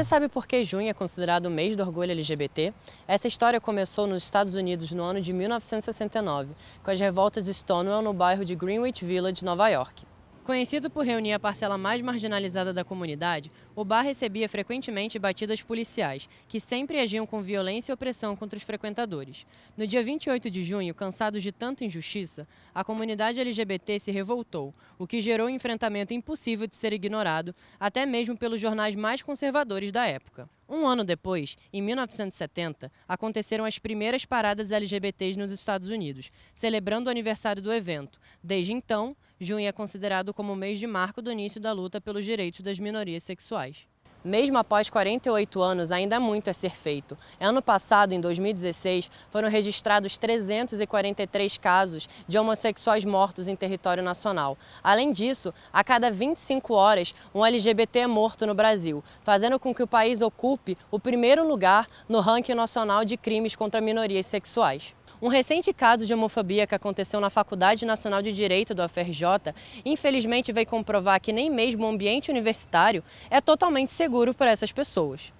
Você sabe por que junho é considerado o mês do orgulho LGBT? Essa história começou nos Estados Unidos no ano de 1969, com as revoltas Stonewall no bairro de Greenwich Village, Nova York. Conhecido por reunir a parcela mais marginalizada da comunidade, o bar recebia frequentemente batidas policiais, que sempre agiam com violência e opressão contra os frequentadores. No dia 28 de junho, cansados de tanta injustiça, a comunidade LGBT se revoltou, o que gerou um enfrentamento impossível de ser ignorado, até mesmo pelos jornais mais conservadores da época. Um ano depois, em 1970, aconteceram as primeiras paradas LGBTs nos Estados Unidos, celebrando o aniversário do evento. Desde então, junho é considerado como o mês de marco do início da luta pelos direitos das minorias sexuais. Mesmo após 48 anos, ainda muito a ser feito. Ano passado, em 2016, foram registrados 343 casos de homossexuais mortos em território nacional. Além disso, a cada 25 horas, um LGBT é morto no Brasil, fazendo com que o país ocupe o primeiro lugar no ranking nacional de crimes contra minorias sexuais. Um recente caso de homofobia que aconteceu na Faculdade Nacional de Direito do UFRJ, infelizmente veio comprovar que nem mesmo o ambiente universitário é totalmente seguro para essas pessoas.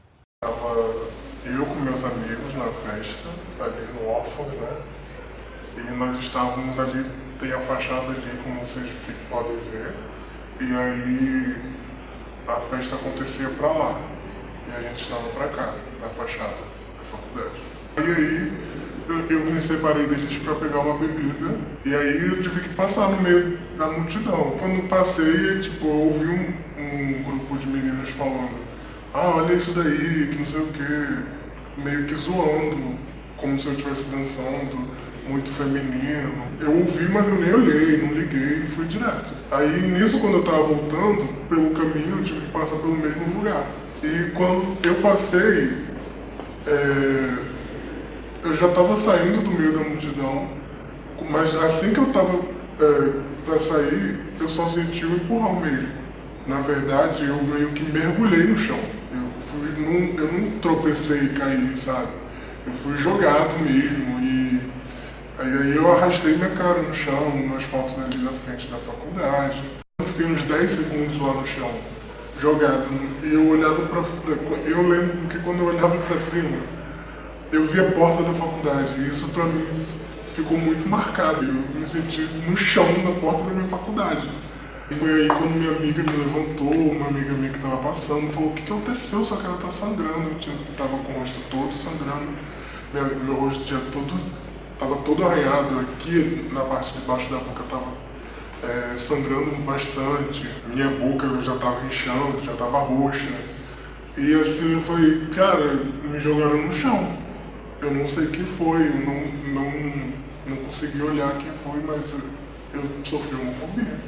Eu com meus amigos na festa, ali no órfão, né? E nós estávamos ali, tem a fachada ali, como vocês podem ver. E aí a festa acontecia para lá. E a gente estava para cá, na fachada da faculdade. E aí eu, me separei deles para pegar uma bebida e aí eu tive que passar no meio da multidão. Quando passei, tipo, eu ouvi um, um grupo de meninas falando ah, olha isso daí, que não sei o que, meio que zoando, como se eu estivesse dançando, muito feminino. Eu ouvi, mas eu nem olhei, não liguei e fui direto. Aí nisso, quando eu tava voltando, pelo caminho, eu tive que passar pelo mesmo lugar. E quando eu passei, é, eu já estava saindo do meio da multidão, mas assim que eu estava é, para sair, eu só senti um empurrão mesmo. Na verdade, eu meio que mergulhei no chão. Eu, fui, não, eu não tropecei e caí, sabe? Eu fui jogado mesmo e aí eu arrastei minha cara no chão, no asfalto ali na frente da faculdade. Eu fiquei uns 10 segundos lá no chão, jogado. E eu olhava para... Eu lembro que quando eu olhava para cima, eu vi a porta da faculdade e isso para mim ficou muito marcado. Eu me senti no chão da porta da minha faculdade. E foi aí quando minha amiga me levantou, uma amiga minha que estava passando, falou, o que, que aconteceu? Só que ela tá sangrando, eu tava com o rosto todo sangrando, meu, meu rosto tinha todo, tava todo arranhado, aqui na parte de baixo da boca tava é, sangrando bastante, minha boca já tava inchando, já tava roxa. E assim eu falei, cara, me jogaram no chão. Eu não sei quem foi, eu não, não, não consegui olhar quem foi, mas eu, eu sofri homofobia.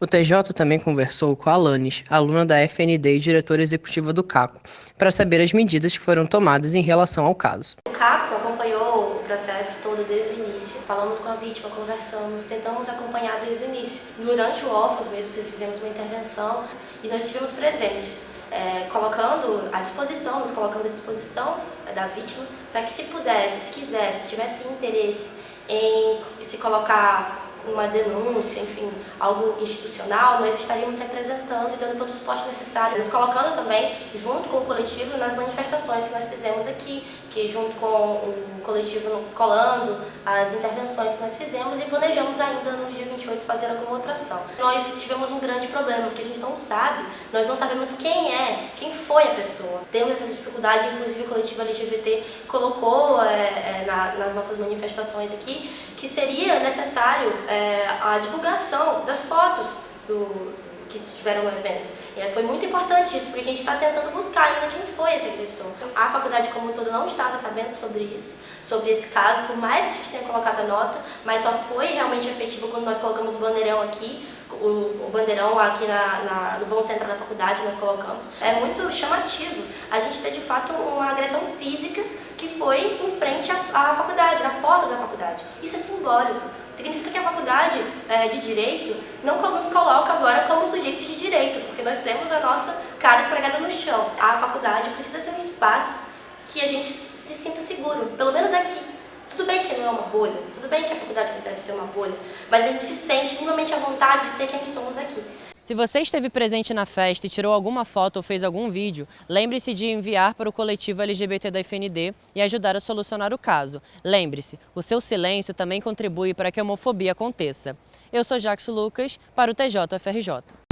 O TJ também conversou com a Alanis, aluna da FND e diretora executiva do CACO, para saber as medidas que foram tomadas em relação ao caso. O CACO acompanhou o processo todo desde o início. Falamos com a vítima, conversamos, tentamos acompanhar desde o início. Durante o OFAS mesmo, fizemos uma intervenção e nós estivemos presentes é, colocando à disposição, nos colocando à disposição da vítima, para que se pudesse, se quisesse, se tivesse interesse em se colocar uma denúncia, enfim, algo institucional, nós estaríamos representando e dando todo o suporte necessário, nos colocando também junto com o coletivo nas manifestações que nós fizemos aqui, que junto com o coletivo Colando, as intervenções que nós fizemos e planejamos ainda no dia 28 fazer alguma outra ação. Nós tivemos um grande problema, porque a gente não sabe, nós não sabemos quem é, quem foi a pessoa. Temos essa dificuldade, inclusive o coletivo LGBT colocou é, é, na, nas nossas manifestações aqui, que seria necessário é, a divulgação das fotos do, que tiveram no evento. E foi muito importante isso, porque a gente está tentando buscar ainda quem foi esse agressor. A faculdade como um todo não estava sabendo sobre isso, sobre esse caso, por mais que a gente tenha colocado a nota, mas só foi realmente efetivo quando nós colocamos o bandeirão aqui, o, o bandeirão aqui na, na, no vão central da faculdade nós colocamos. É muito chamativo a gente ter de fato uma agressão física que foi em frente à, à faculdade, na porta da faculdade. Isso é simbólico. Significa que a faculdade é, de Direito não nos coloca agora como sujeitos de direito, porque nós temos a nossa cara esfregada no chão. A faculdade precisa ser um espaço que a gente se sinta seguro, pelo menos aqui. Tudo bem que não é uma bolha, tudo bem que a faculdade deve ser uma bolha, mas a gente se sente minimamente à vontade de ser quem somos aqui. Se você esteve presente na festa e tirou alguma foto ou fez algum vídeo, lembre-se de enviar para o coletivo LGBT da FND e ajudar a solucionar o caso. Lembre-se, o seu silêncio também contribui para que a homofobia aconteça. Eu sou Jackson Lucas, para o TJFRJ.